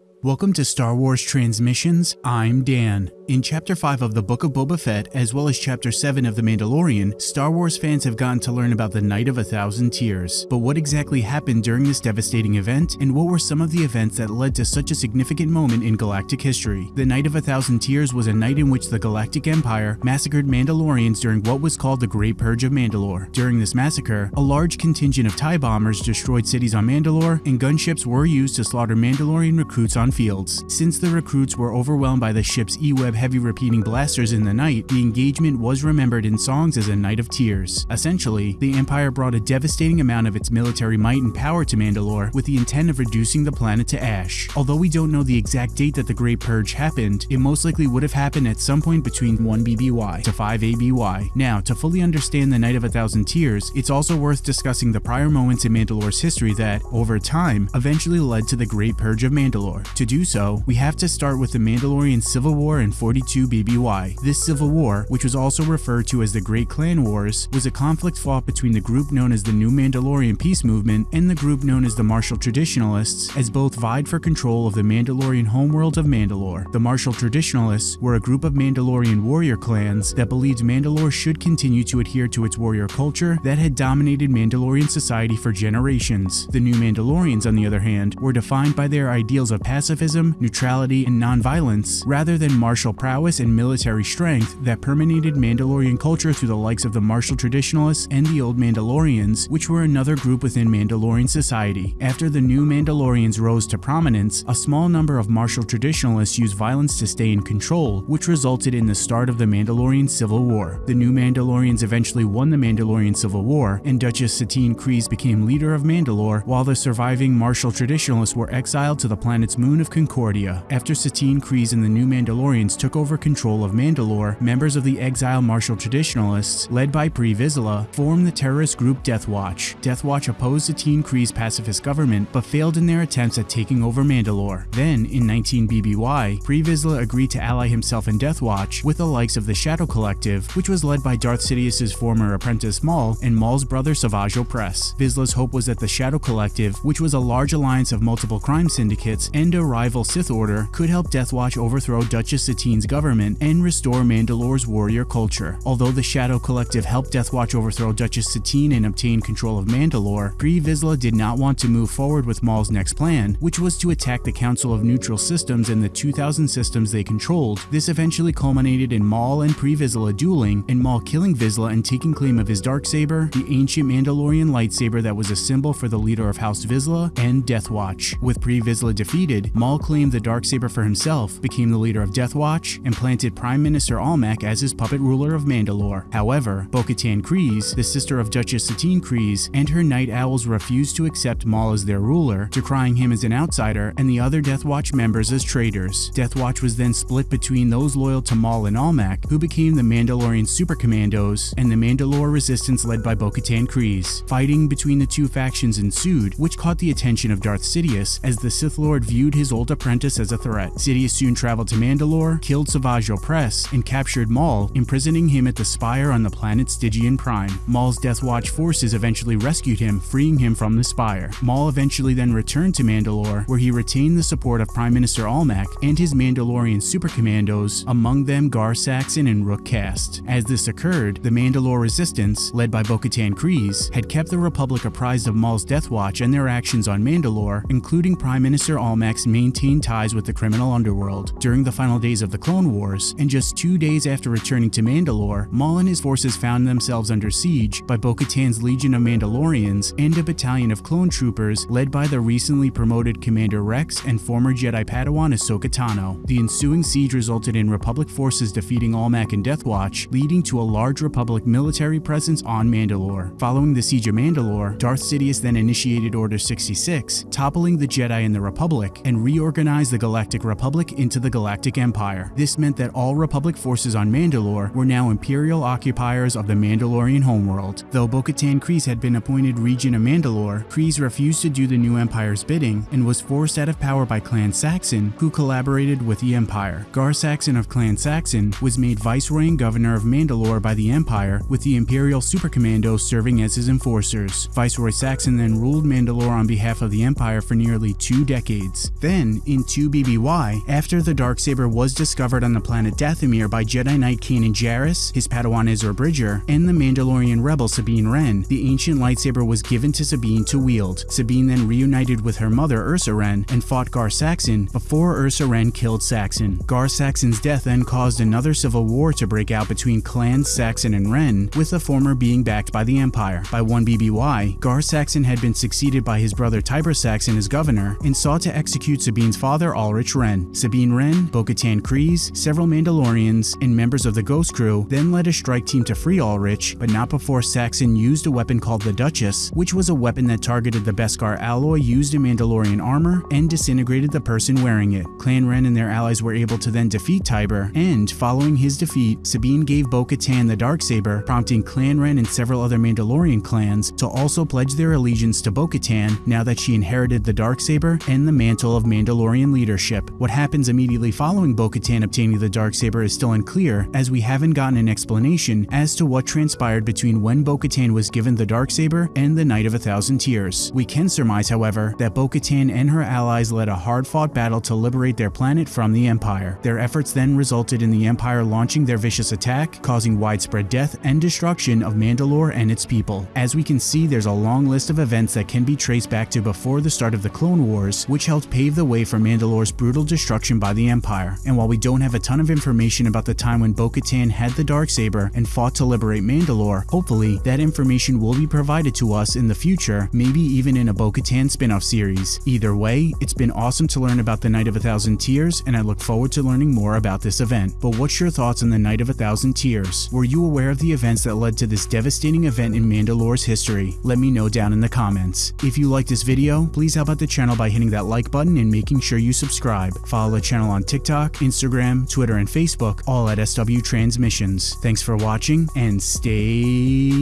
Welcome to Star Wars Transmissions. I'm Dan. In Chapter 5 of the Book of Boba Fett, as well as Chapter 7 of The Mandalorian, Star Wars fans have gotten to learn about the Night of a Thousand Tears. But what exactly happened during this devastating event, and what were some of the events that led to such a significant moment in galactic history? The Night of a Thousand Tears was a night in which the Galactic Empire massacred Mandalorians during what was called the Great Purge of Mandalore. During this massacre, a large contingent of TIE bombers destroyed cities on Mandalore, and gunships were used to slaughter Mandalorian recruits on fields. Since the recruits were overwhelmed by the ship's E-Web heavy repeating blasters in the night, the engagement was remembered in songs as a night of tears. Essentially, the Empire brought a devastating amount of its military might and power to Mandalore with the intent of reducing the planet to ash. Although we don't know the exact date that the Great Purge happened, it most likely would have happened at some point between 1 BBY to 5 ABY. Now, to fully understand the Night of a Thousand Tears, it's also worth discussing the prior moments in Mandalore's history that, over time, eventually led to the Great Purge of Mandalore. To do so, we have to start with the Mandalorian Civil War in 42 BBY. This civil war, which was also referred to as the Great Clan Wars, was a conflict fought between the group known as the New Mandalorian Peace Movement and the group known as the Martial Traditionalists, as both vied for control of the Mandalorian homeworld of Mandalore. The Martial Traditionalists were a group of Mandalorian warrior clans that believed Mandalore should continue to adhere to its warrior culture that had dominated Mandalorian society for generations. The New Mandalorians, on the other hand, were defined by their ideals of pacifism, neutrality, and nonviolence, rather than martial prowess and military strength that permeated Mandalorian culture through the likes of the martial traditionalists and the Old Mandalorians, which were another group within Mandalorian society. After the new Mandalorians rose to prominence, a small number of martial traditionalists used violence to stay in control, which resulted in the start of the Mandalorian Civil War. The new Mandalorians eventually won the Mandalorian Civil War, and Duchess Satine Kryze became leader of Mandalore, while the surviving martial traditionalists were exiled to the planet's moon of Concordia. After Satine Kryze and the new Mandalorians took over control of Mandalore, members of the exile martial traditionalists, led by Pre Vizsla, formed the terrorist group Death Watch. Death Watch opposed Satine Kryze's pacifist government, but failed in their attempts at taking over Mandalore. Then, in 19 BBY, Pre Vizsla agreed to ally himself and Death Watch with the likes of the Shadow Collective, which was led by Darth Sidious's former apprentice Maul and Maul's brother Savage Opress. Vizsla's hope was that the Shadow Collective, which was a large alliance of multiple crime syndicates and a rival Sith Order, could help Death Watch overthrow Duchess Satine's government and restore Mandalore's warrior culture. Although the Shadow Collective helped Death Watch overthrow Duchess Satine and obtain control of Mandalore, Pre Vizsla did not want to move forward with Maul's next plan, which was to attack the Council of Neutral Systems and the 2000 systems they controlled. This eventually culminated in Maul and Pre Vizsla dueling, and Maul killing Vizsla and taking claim of his Darksaber, the ancient Mandalorian lightsaber that was a symbol for the leader of House Vizsla, and Death Watch. With Pre Vizsla defeated, Maul claimed the Darksaber for himself, became the leader of Death Watch, and planted Prime Minister Almec as his puppet ruler of Mandalore. However, Bo-Katan Kryze, the sister of Duchess Satine Kryze, and her Night Owls refused to accept Maul as their ruler, decrying him as an outsider and the other Death Watch members as traitors. Death Watch was then split between those loyal to Maul and Almec, who became the Mandalorian Super Commandos, and the Mandalore Resistance led by Bo-Katan Kryze. Fighting between the two factions ensued, which caught the attention of Darth Sidious as the Sith Lord viewed his old apprentice as a threat. Sidious soon traveled to Mandalore, killed Savage Opress and captured Maul, imprisoning him at the Spire on the planet Stygian Prime. Maul's Death Watch forces eventually rescued him, freeing him from the Spire. Maul eventually then returned to Mandalore, where he retained the support of Prime Minister Almec and his Mandalorian super commandos, among them Gar Saxon and Rook Kast. As this occurred, the Mandalore Resistance, led by Bo-Katan Kryze, had kept the Republic apprised of Maul's Death Watch and their actions on Mandalore, including Prime Minister Almec's maintained ties with the criminal underworld. During the final days of the Clone Wars, and just two days after returning to Mandalore, Maul and his forces found themselves under siege by Bo-Katan's Legion of Mandalorians and a battalion of clone troopers led by the recently promoted Commander Rex and former Jedi Padawan Ahsoka Tano. The ensuing siege resulted in Republic forces defeating Almec and Death Watch, leading to a large Republic military presence on Mandalore. Following the siege of Mandalore, Darth Sidious then initiated Order 66, toppling the Jedi and the Republic, and reorganized the Galactic Republic into the Galactic Empire. Empire. This meant that all Republic forces on Mandalore were now Imperial occupiers of the Mandalorian homeworld. Though Bo-Katan Kryze had been appointed Regent of Mandalore, Kryze refused to do the new Empire's bidding and was forced out of power by Clan Saxon, who collaborated with the Empire. Gar Saxon of Clan Saxon was made Viceroy and Governor of Mandalore by the Empire, with the Imperial Supercommandos serving as his enforcers. Viceroy Saxon then ruled Mandalore on behalf of the Empire for nearly two decades. Then, in 2 BBY, after the Darksaber was discovered on the planet Dathomir by Jedi Knight Kanan Jarrus, his Padawan Ezra Bridger, and the Mandalorian rebel Sabine Wren, the ancient lightsaber was given to Sabine to wield. Sabine then reunited with her mother Ursa Wren and fought Gar Saxon before Ursa Wren killed Saxon. Gar Saxon's death then caused another civil war to break out between clans Saxon and Wren, with the former being backed by the Empire. By 1 BBY, Gar Saxon had been succeeded by his brother Tiber Saxon as governor and sought to execute Sabine's father Ulrich Wren. Sabine Wren, Bo-Katan several Mandalorians, and members of the Ghost Crew then led a strike team to free Ulrich, but not before Saxon used a weapon called the Duchess, which was a weapon that targeted the Beskar alloy used in Mandalorian armor and disintegrated the person wearing it. Clan Wren and their allies were able to then defeat Tiber, and following his defeat, Sabine gave Bo-Katan the Darksaber, prompting Clan Wren and several other Mandalorian clans to also pledge their allegiance to Bo-Katan now that she inherited the Darksaber and the mantle of Mandalorian leadership. What happens immediately following Bo-Katan obtaining the Darksaber is still unclear, as we haven't gotten an explanation as to what transpired between when Bo-Katan was given the Darksaber and the Night of a Thousand Tears. We can surmise, however, that Bo-Katan and her allies led a hard-fought battle to liberate their planet from the Empire. Their efforts then resulted in the Empire launching their vicious attack, causing widespread death and destruction of Mandalore and its people. As we can see, there's a long list of events that can be traced back to before the start of the Clone Wars, which helped pave the way for Mandalore's brutal destruction by the Empire. And while we don't have a ton of information about the time when Bo-Katan had the Darksaber and fought to liberate Mandalore, hopefully that information will be provided to us in the future, maybe even in a Bo-Katan spin-off series. Either way, it's been awesome to learn about the Night of a Thousand Tears, and I look forward to learning more about this event. But what's your thoughts on the Night of a Thousand Tears? Were you aware of the events that led to this devastating event in Mandalore's history? Let me know down in the comments. If you like this video, please help out the channel by hitting that like button and making sure you subscribe. Follow the channel on TikTok, Instagram, Twitter, and Facebook, all at SW Transmissions. Thanks for watching, and stay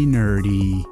nerdy.